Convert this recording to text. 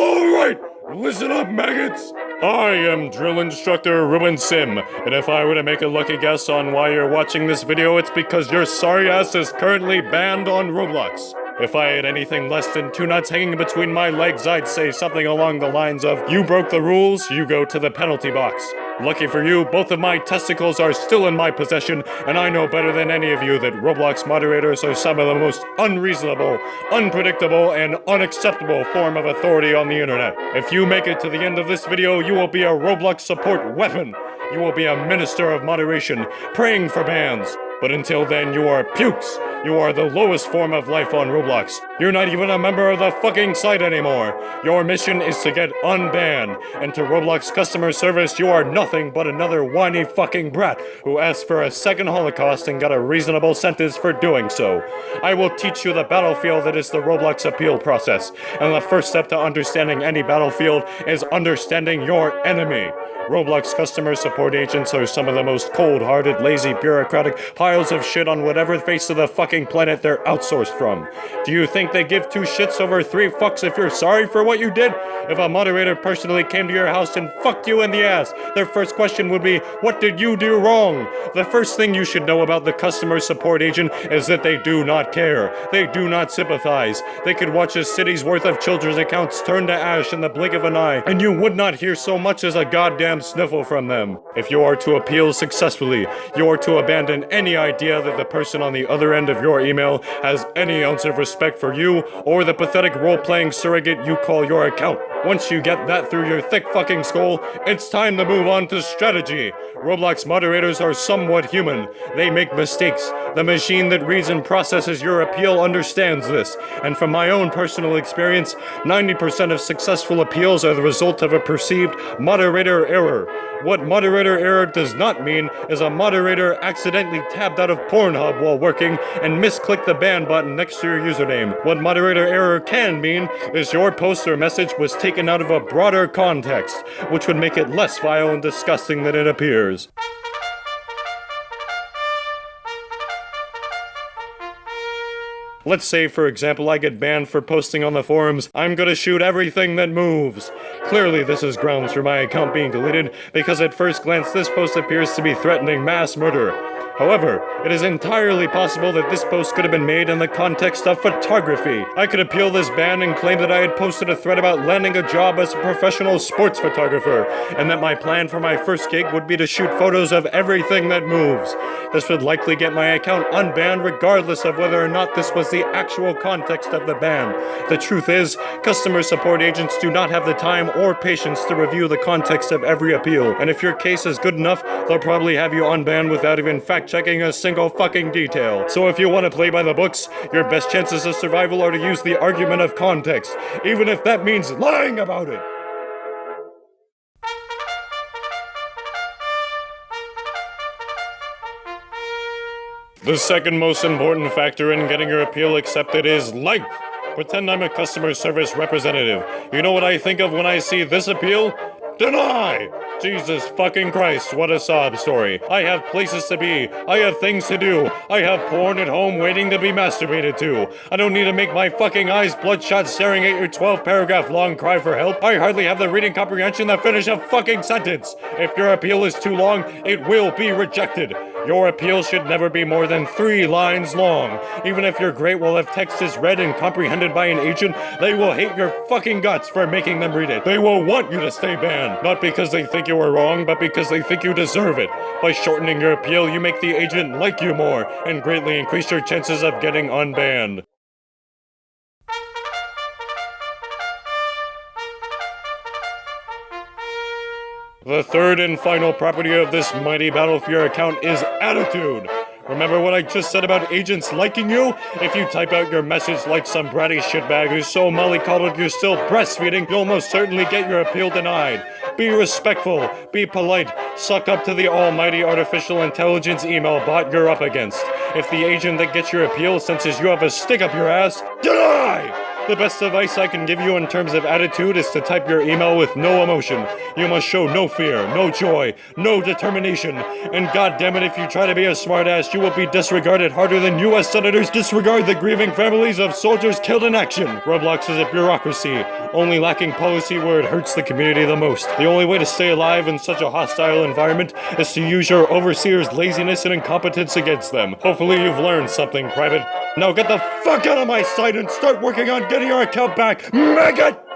Alright, listen up, maggots! I am drill instructor Ruben Sim, and if I were to make a lucky guess on why you're watching this video, it's because your sorry ass is currently banned on Roblox. If I had anything less than two nuts hanging between my legs, I'd say something along the lines of, You broke the rules, you go to the penalty box. Lucky for you, both of my testicles are still in my possession, and I know better than any of you that Roblox moderators are some of the most unreasonable, unpredictable, and unacceptable form of authority on the internet. If you make it to the end of this video, you will be a Roblox support weapon. You will be a minister of moderation, praying for bans. But until then, you are pukes. You are the lowest form of life on Roblox. You're not even a member of the fucking site anymore. Your mission is to get unbanned. And to Roblox customer service, you are nothing but another whiny fucking brat who asked for a second Holocaust and got a reasonable sentence for doing so. I will teach you the battlefield that is the Roblox appeal process. And the first step to understanding any battlefield is understanding your enemy. Roblox customer support agents are some of the most cold-hearted, lazy, bureaucratic piles of shit on whatever face of the fucking planet they're outsourced from. Do you think they give two shits over three fucks if you're sorry for what you did? If a moderator personally came to your house and fucked you in the ass, their first question would be, what did you do wrong? The first thing you should know about the customer support agent is that they do not care. They do not sympathize. They could watch a city's worth of children's accounts turn to ash in the blink of an eye, and you would not hear so much as a goddamn sniffle from them. If you are to appeal successfully, you are to abandon any idea that the person on the other end of your email has any ounce of respect for you or the pathetic role-playing surrogate you call your account. Once you get that through your thick fucking skull, it's time to move on to strategy. Roblox moderators are somewhat human. They make mistakes. The machine that reads and processes your appeal understands this. And from my own personal experience, 90% of successful appeals are the result of a perceived moderator error. What moderator error does not mean is a moderator accidentally tabbed out of Pornhub while working and misclicked the ban button next to your username. What moderator error can mean is your post or message was taken out of a broader context, which would make it less vile and disgusting than it appears. Let's say, for example, I get banned for posting on the forums, I'm gonna shoot everything that moves. Clearly, this is grounds for my account being deleted, because at first glance this post appears to be threatening mass murder. However, it is entirely possible that this post could have been made in the context of photography. I could appeal this ban and claim that I had posted a thread about landing a job as a professional sports photographer, and that my plan for my first gig would be to shoot photos of everything that moves. This would likely get my account unbanned regardless of whether or not this was the actual context of the ban. The truth is, customer support agents do not have the time or patience to review the context of every appeal, and if your case is good enough, they'll probably have you unbanned without even fact checking a single fucking detail. So if you want to play by the books, your best chances of survival are to use the argument of context, even if that means lying about it. The second most important factor in getting your appeal accepted is length. Pretend I'm a customer service representative. You know what I think of when I see this appeal? Deny! Jesus fucking Christ, what a sob story. I have places to be. I have things to do. I have porn at home waiting to be masturbated to. I don't need to make my fucking eyes bloodshot staring at your 12 paragraph long cry for help. I hardly have the reading comprehension to finish a fucking sentence. If your appeal is too long, it will be rejected. Your appeal should never be more than three lines long. Even if your great wall of text is read and comprehended by an agent, they will hate your fucking guts for making them read it. They will want you to stay banned, not because they think you are wrong, but because they think you deserve it. By shortening your appeal, you make the agent like you more, and greatly increase your chances of getting unbanned. The third and final property of this mighty Battle your account is attitude. Remember what I just said about agents liking you? If you type out your message like some bratty shitbag who's so mollycoddled you're still breastfeeding, you'll most certainly get your appeal denied. Be respectful, be polite, suck up to the almighty artificial intelligence email bot you're up against. If the agent that gets your appeal senses you have a stick up your ass, deny! The best advice I can give you in terms of attitude is to type your email with no emotion. You must show no fear, no joy, no determination. And goddammit, if you try to be a smartass, you will be disregarded harder than US senators disregard the grieving families of soldiers killed in action. Roblox is a bureaucracy, only lacking policy where it hurts the community the most. The only way to stay alive in such a hostile environment is to use your overseer's laziness and incompetence against them. Hopefully you've learned something, Private. Now get the fuck out of my sight and start working on getting your account back, maggot!